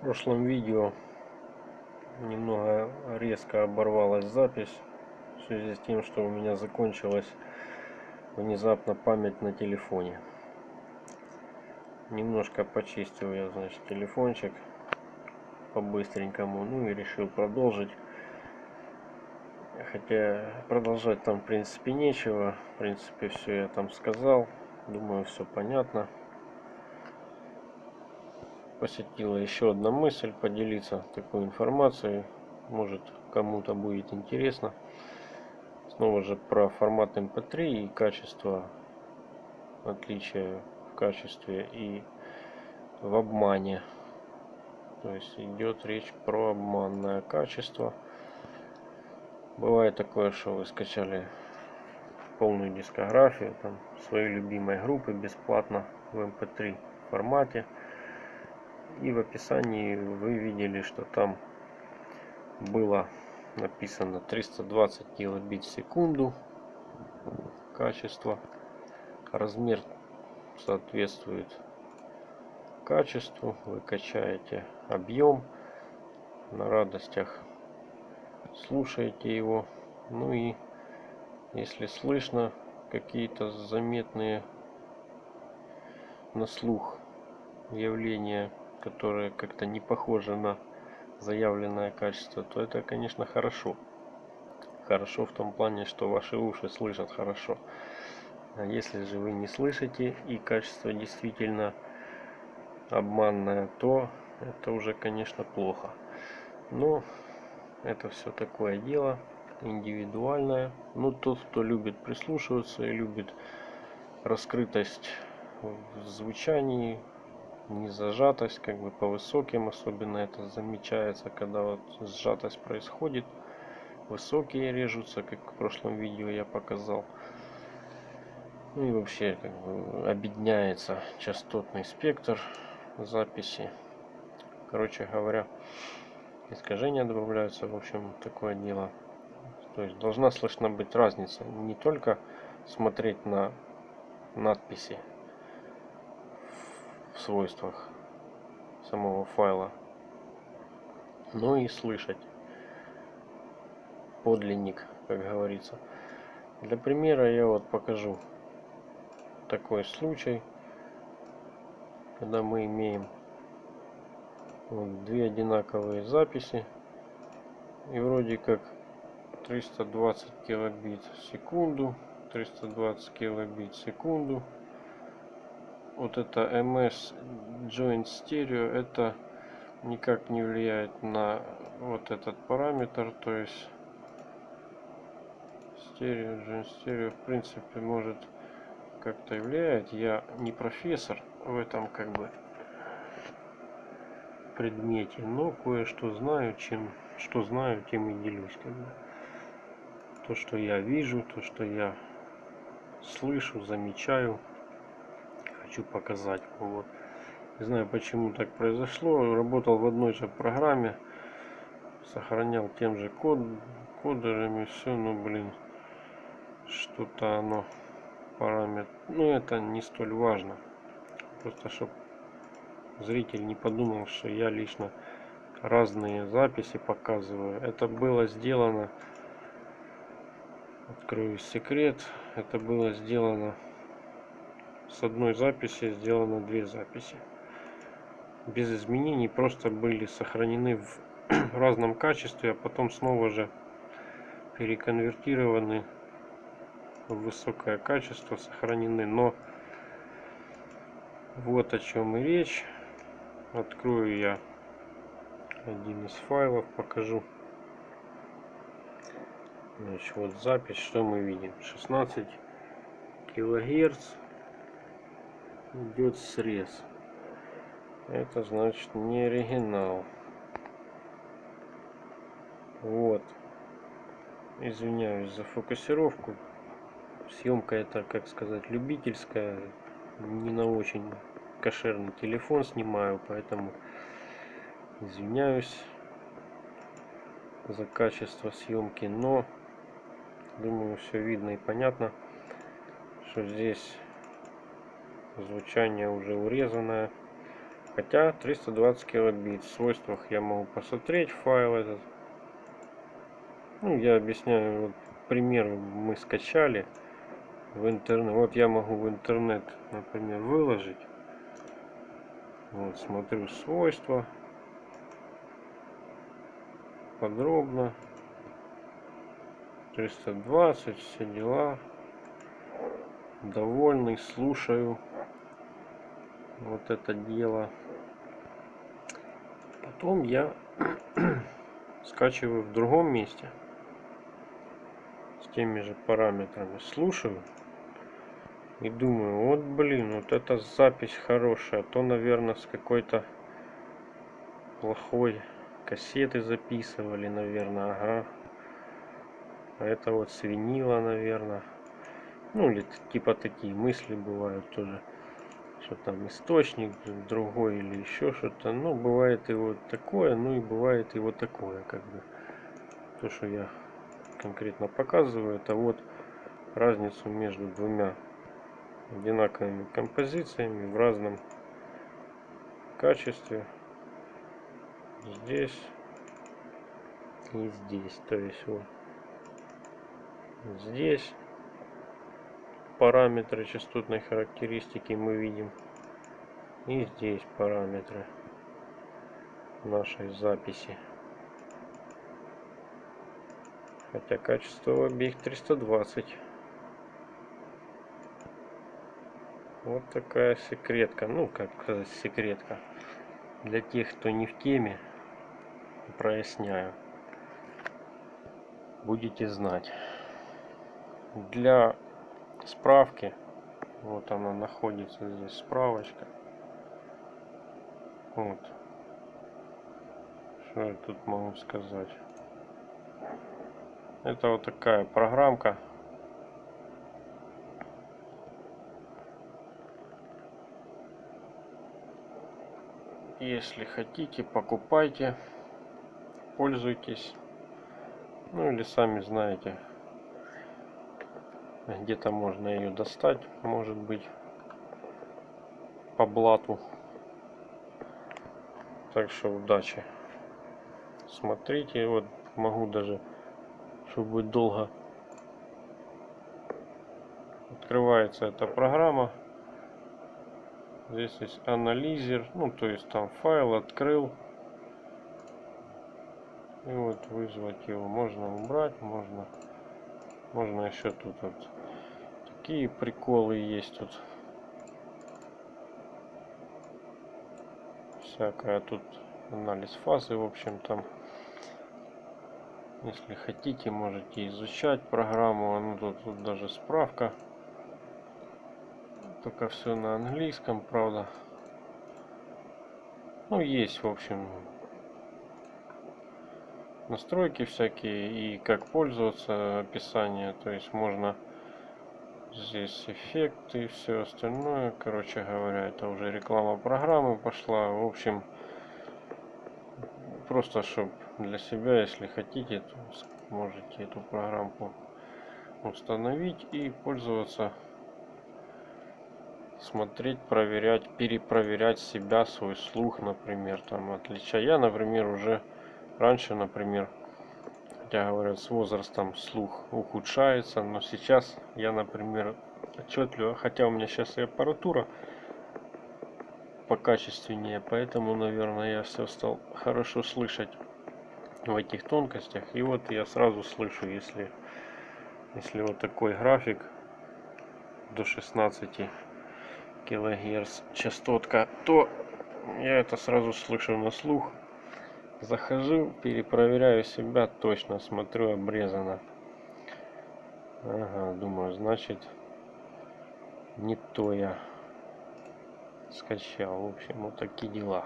В прошлом видео немного резко оборвалась запись в связи с тем, что у меня закончилась внезапно память на телефоне. Немножко почистил я, значит, телефончик по-быстренькому, ну и решил продолжить. Хотя продолжать там в принципе нечего, в принципе все я там сказал, думаю все понятно посетила еще одна мысль поделиться такой информацией. Может кому-то будет интересно. Снова же про формат MP3 эм и качество, отличия в качестве и в обмане. То есть идет речь про обманное качество. Бывает такое, что вы скачали полную дискографию там, своей любимой группы бесплатно в MP3 эм формате и в описании вы видели, что там было написано 320 килобит в секунду качество. Размер соответствует качеству. Вы качаете объем на радостях. Слушаете его. Ну и если слышно какие-то заметные на слух явления которые как-то не похожи на заявленное качество, то это, конечно, хорошо. Хорошо в том плане, что ваши уши слышат хорошо. А если же вы не слышите и качество действительно обманное, то это уже, конечно, плохо. Но это все такое дело индивидуальное. Но тот, кто любит прислушиваться и любит раскрытость в звучании, не зажатость, как бы по высоким, особенно это замечается, когда вот сжатость происходит, высокие режутся, как в прошлом видео я показал. Ну и вообще как бы объединяется частотный спектр записи. Короче говоря, искажения добавляются, в общем, такое дело. То есть должна слышна быть разница, не только смотреть на надписи в свойствах самого файла, но и слышать. Подлинник, как говорится. Для примера я вот покажу такой случай, когда мы имеем вот две одинаковые записи. И вроде как 320 килобит в секунду 320 килобит в секунду вот это MS Joint Stereo это никак не влияет на вот этот параметр то есть стерео Joint Stereo в принципе может как-то влияет я не профессор в этом как бы предмете но кое-что знаю чем что знаю тем и делюсь как бы. то что я вижу то что я слышу замечаю хочу показать. Вот. Не знаю, почему так произошло. Работал в одной же программе. Сохранял тем же код, кодерами. Все, ну, блин, что-то оно параметр. Ну, это не столь важно. Просто, чтобы зритель не подумал, что я лично разные записи показываю. Это было сделано, открою секрет, это было сделано с одной записи сделано две записи. Без изменений просто были сохранены в разном качестве а потом снова же переконвертированы в высокое качество сохранены. Но вот о чем и речь. Открою я один из файлов покажу. Значит, вот запись что мы видим. 16 килогерц идет срез. Это значит не оригинал. Вот. Извиняюсь за фокусировку. Съемка это как сказать любительская не на очень кошерный телефон снимаю поэтому извиняюсь за качество съемки но думаю все видно и понятно что здесь звучание уже урезанное Хотя 320 килобит. В свойствах я могу посмотреть файл этот. Ну, я объясняю, вот пример мы скачали в интернет. Вот я могу в интернет, например, выложить. Вот, смотрю свойства. Подробно. 320, все дела. Довольный, слушаю вот это дело. Потом я скачиваю в другом месте с теми же параметрами. Слушаю и думаю, вот блин, вот эта запись хорошая, а то, наверное, с какой-то плохой кассеты записывали, наверное, ага. А это вот свинила, наверное. Ну, или типа такие мысли бывают тоже что там источник другой или еще что-то. Ну, бывает и вот такое, ну и бывает и вот такое, как бы. То, что я конкретно показываю, это вот разницу между двумя одинаковыми композициями в разном качестве. Здесь и здесь. То есть вот здесь параметры частотной характеристики мы видим. И здесь параметры нашей записи. Хотя качество обеих 320. Вот такая секретка. Ну, как сказать, секретка. Для тех, кто не в теме, проясняю. Будете знать. Для справки. Вот она находится здесь справочка. Вот. Что я тут могу сказать? Это вот такая программка. Если хотите, покупайте, пользуйтесь. Ну или сами знаете, где-то можно ее достать, может быть, по блату. Так что удачи. Смотрите, вот могу даже, чтобы будет долго. Открывается эта программа. Здесь есть анализер, ну то есть там файл открыл. И вот вызвать его можно убрать, можно можно еще тут вот такие приколы есть тут. Всякое тут анализ фазы, в общем там. Если хотите, можете изучать программу. Ну тут, тут даже справка. Только все на английском, правда. Ну, есть, в общем, настройки всякие и как пользоваться описание то есть можно здесь эффекты и все остальное. Короче говоря это уже реклама программы пошла. В общем просто чтобы для себя если хотите то можете эту программку установить и пользоваться смотреть проверять перепроверять себя свой слух например там отличая. Я например уже Раньше, например, хотя говорят, с возрастом слух ухудшается, но сейчас я, например, отчетливо, хотя у меня сейчас и аппаратура покачественнее, поэтому, наверное, я все стал хорошо слышать в этих тонкостях. И вот я сразу слышу, если, если вот такой график до 16 килогерц частотка, то я это сразу слышу на слух. Захожу, перепроверяю себя, точно смотрю, обрезано. Ага, думаю, значит, не то я скачал. В общем, вот такие дела.